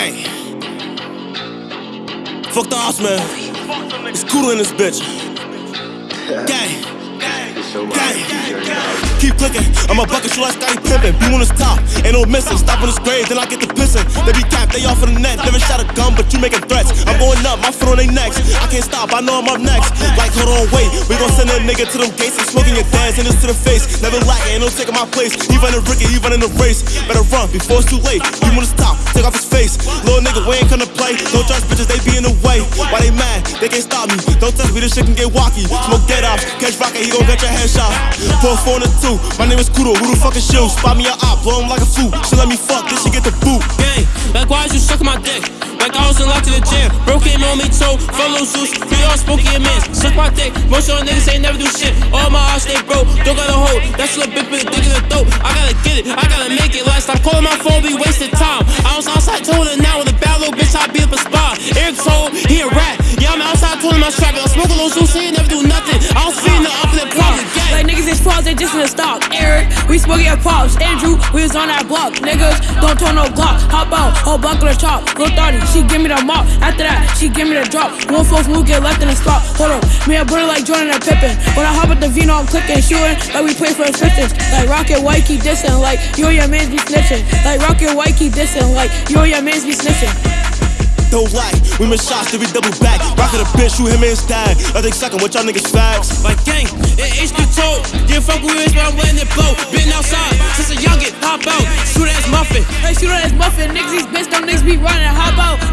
Gang. Fuck the ops, man. It's cooler in this bitch. Gang. Gang. Keep clicking, I'm a bucket shoe like Scottie Pippen. Be on his top, ain't no missing. Stop on his grave, then I get the pissing. They be capped, they off of the net. Never shot a gun, but you making threats. I'm going up, my foot on their necks. I can't stop, I know I'm up next. Like, hold on, wait. We gon' send a nigga to them gates and smoking your dad's and this to the face. Never lacking, ain't no taking my place. He running Ricky, he running the race. Better run before it's too late. You wanna stop, take off his face. Little nigga, we ain't gonna play. Don't trust bitches, they be in the way. Why they mad? They can't stop me. Don't touch me, this shit can get walkie. Smoke dead off, catch rocket, he gon' get your head shot. Pull four and a two. My name is Kudo who the fuck is you? Spot me a op, blow him like a fool. She let me fuck, then she get the boot. Gang, like why is you sucking my dick? Like I was in locked to the gym. Broke him on me toe, follow Zeus. We all smoking your mans. Suck my dick. Most of y'all niggas ain't never do shit. All my eyes stay broke. Don't got a hold. That's a big big dick in the throat. I gotta get it. I gotta make it last. Stop calling my phone, be wasting time. I was outside told her now with a bad little bitch. I be up a spot. Eric told he a rat. Yeah, I'm outside told I'm strapping. I'm smoking little Zeus. He never do nothing. I feeding the up in the closet. Like niggas is frauds, they just in the stock. Eric, we smoking your pops. Andrew, we was on that block. Niggas, don't turn no Glock. Hop out, whole buckle of chop. Lil 30, she give me the mop. After that, she give me the drop. One false move, get left in the spot. Hold up, me a brother like Jordan and Pippen. When I hop at the Vino, I'm clicking, shooting like we play for the Pistons. Like Rocket White keep dissing, like you and your mans be snitching. Like Rocket White keep dissing, like you and your mans be snitching. Don't lie, we miss shots, then we double back. Rockin' a bitch, shoot him in his tag. I think suckin' what y'all niggas facts. Like gang, it HQ told. Didn't fuck with I'm letting it blow. Been outside since a youngin', hop out. Shoot ass muffin. Hey, shoot ass muffin. Niggas, these bitch, don't niggas be running. Hop out.